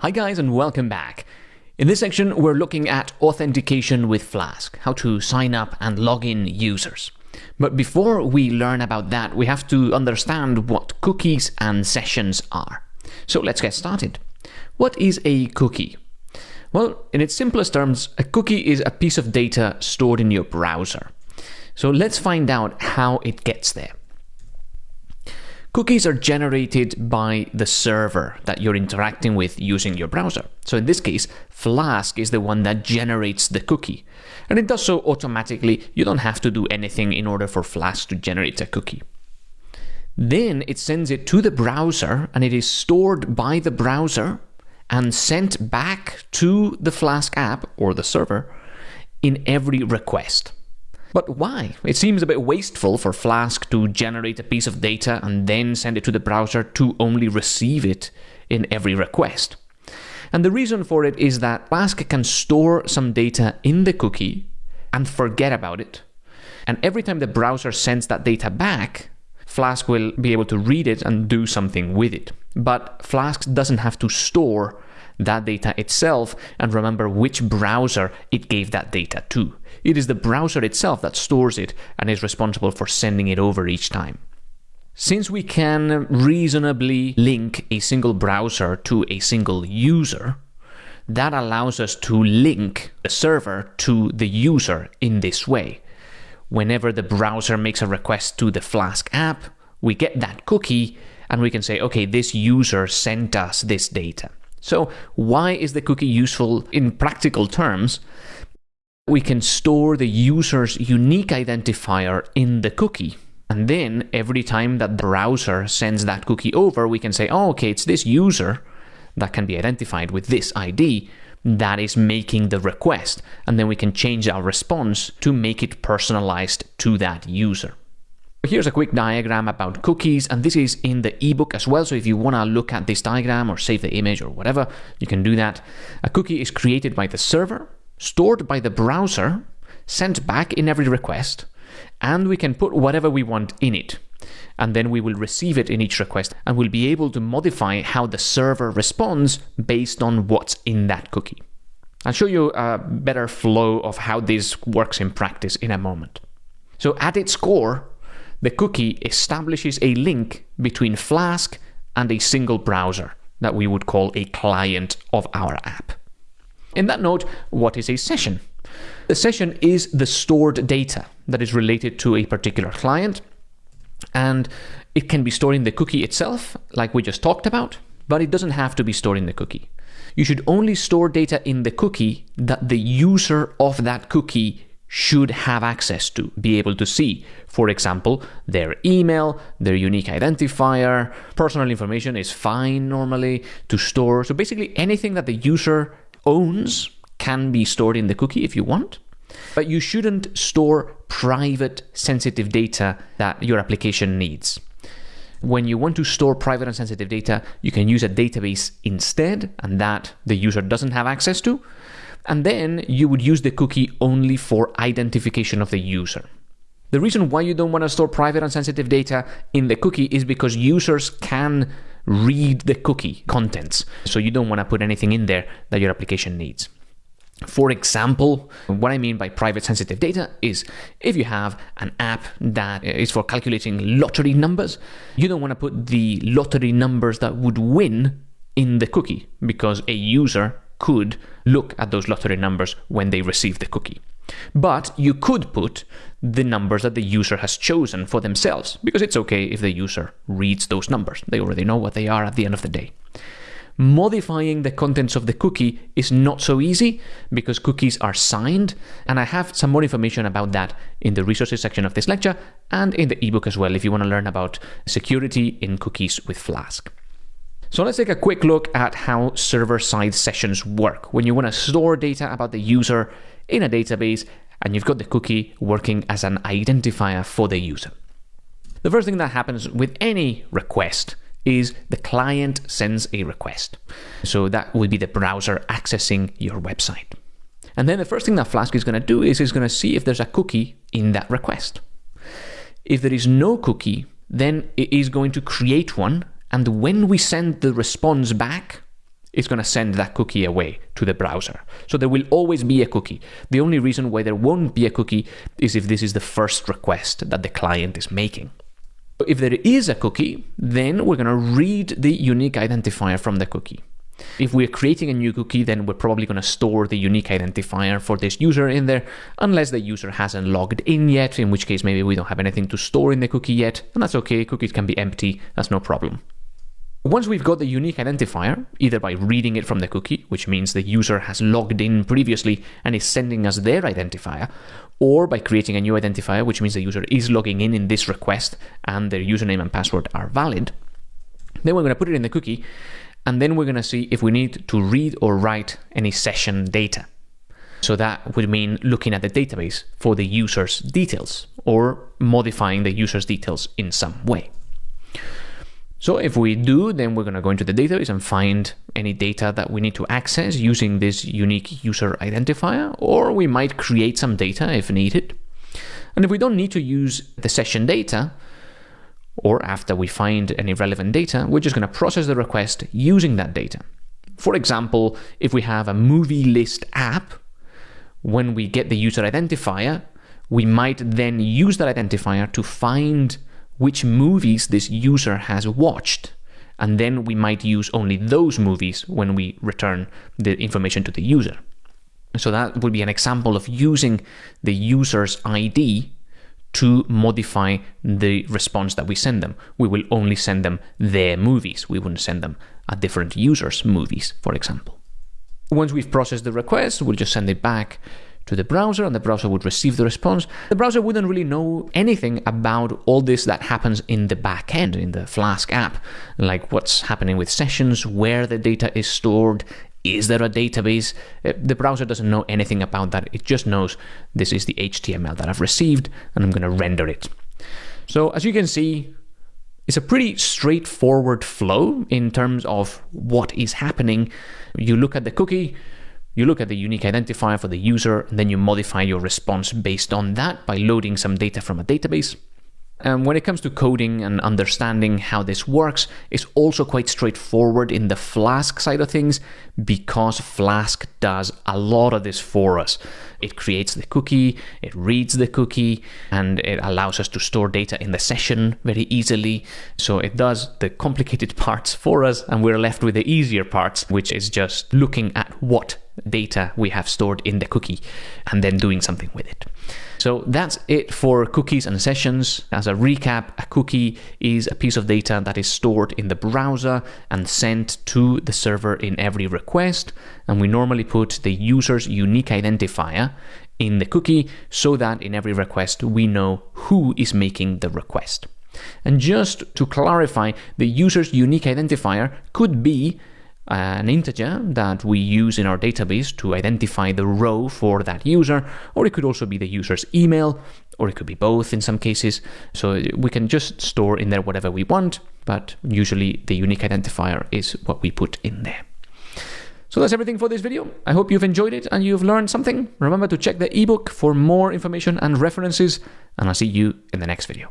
Hi guys and welcome back. In this section, we're looking at authentication with Flask, how to sign up and log in users. But before we learn about that, we have to understand what cookies and sessions are. So let's get started. What is a cookie? Well, in its simplest terms, a cookie is a piece of data stored in your browser. So let's find out how it gets there. Cookies are generated by the server that you're interacting with using your browser. So in this case, Flask is the one that generates the cookie. And it does so automatically. You don't have to do anything in order for Flask to generate a cookie. Then it sends it to the browser and it is stored by the browser and sent back to the Flask app or the server in every request. But why? It seems a bit wasteful for Flask to generate a piece of data and then send it to the browser to only receive it in every request. And the reason for it is that Flask can store some data in the cookie and forget about it. And every time the browser sends that data back, Flask will be able to read it and do something with it. But Flask doesn't have to store that data itself and remember which browser it gave that data to. It is the browser itself that stores it and is responsible for sending it over each time. Since we can reasonably link a single browser to a single user, that allows us to link the server to the user in this way. Whenever the browser makes a request to the Flask app, we get that cookie and we can say, okay, this user sent us this data. So why is the cookie useful in practical terms? We can store the user's unique identifier in the cookie. And then every time that the browser sends that cookie over, we can say, oh, okay, it's this user that can be identified with this ID that is making the request. And then we can change our response to make it personalized to that user. Here's a quick diagram about cookies, and this is in the ebook as well. So if you want to look at this diagram or save the image or whatever, you can do that. A cookie is created by the server, stored by the browser, sent back in every request, and we can put whatever we want in it. And then we will receive it in each request and we'll be able to modify how the server responds based on what's in that cookie. I'll show you a better flow of how this works in practice in a moment. So at its core, the cookie establishes a link between Flask and a single browser that we would call a client of our app. In that note, what is a session? A session is the stored data that is related to a particular client, and it can be stored in the cookie itself, like we just talked about, but it doesn't have to be stored in the cookie. You should only store data in the cookie that the user of that cookie should have access to, be able to see. For example, their email, their unique identifier, personal information is fine normally to store. So basically anything that the user owns can be stored in the cookie if you want. But you shouldn't store private sensitive data that your application needs. When you want to store private and sensitive data, you can use a database instead, and that the user doesn't have access to and then you would use the cookie only for identification of the user. The reason why you don't want to store private and sensitive data in the cookie is because users can read the cookie contents. So you don't want to put anything in there that your application needs. For example, what I mean by private sensitive data is if you have an app that is for calculating lottery numbers, you don't want to put the lottery numbers that would win in the cookie because a user could look at those lottery numbers when they receive the cookie. But you could put the numbers that the user has chosen for themselves, because it's okay if the user reads those numbers. They already know what they are at the end of the day. Modifying the contents of the cookie is not so easy because cookies are signed, and I have some more information about that in the resources section of this lecture and in the ebook as well if you want to learn about security in cookies with Flask. So let's take a quick look at how server-side sessions work when you want to store data about the user in a database and you've got the cookie working as an identifier for the user. The first thing that happens with any request is the client sends a request. So that would be the browser accessing your website. And then the first thing that Flask is going to do is it's going to see if there's a cookie in that request. If there is no cookie, then it is going to create one and when we send the response back, it's going to send that cookie away to the browser. So there will always be a cookie. The only reason why there won't be a cookie is if this is the first request that the client is making. If there is a cookie, then we're going to read the unique identifier from the cookie. If we're creating a new cookie, then we're probably going to store the unique identifier for this user in there, unless the user hasn't logged in yet, in which case maybe we don't have anything to store in the cookie yet, and that's okay, cookies can be empty, that's no problem. Once we've got the unique identifier, either by reading it from the cookie, which means the user has logged in previously and is sending us their identifier, or by creating a new identifier, which means the user is logging in in this request and their username and password are valid, then we're going to put it in the cookie and then we're going to see if we need to read or write any session data. So that would mean looking at the database for the user's details or modifying the user's details in some way. So if we do, then we're going to go into the database and find any data that we need to access using this unique user identifier, or we might create some data if needed. And if we don't need to use the session data, or after we find any relevant data, we're just going to process the request using that data. For example, if we have a movie list app, when we get the user identifier, we might then use that identifier to find which movies this user has watched. And then we might use only those movies when we return the information to the user. So that would be an example of using the user's ID to modify the response that we send them. We will only send them their movies. We wouldn't send them a different user's movies, for example. Once we've processed the request, we'll just send it back to the browser and the browser would receive the response. The browser wouldn't really know anything about all this that happens in the back end, in the Flask app, like what's happening with sessions, where the data is stored, is there a database? Uh, the browser doesn't know anything about that. It just knows this is the HTML that I've received and I'm going to render it. So as you can see, it's a pretty straightforward flow in terms of what is happening. You look at the cookie, you look at the unique identifier for the user, and then you modify your response based on that by loading some data from a database. And when it comes to coding and understanding how this works, it's also quite straightforward in the Flask side of things because Flask does a lot of this for us. It creates the cookie, it reads the cookie, and it allows us to store data in the session very easily. So it does the complicated parts for us, and we're left with the easier parts, which is just looking at what data we have stored in the cookie and then doing something with it. So that's it for cookies and sessions. As a recap, a cookie is a piece of data that is stored in the browser and sent to the server in every request. And we normally put the user's unique identifier in the cookie so that in every request we know who is making the request. And just to clarify, the user's unique identifier could be an integer that we use in our database to identify the row for that user, or it could also be the user's email, or it could be both in some cases. So we can just store in there whatever we want, but usually the unique identifier is what we put in there. So that's everything for this video. I hope you've enjoyed it and you've learned something. Remember to check the ebook for more information and references, and I'll see you in the next video.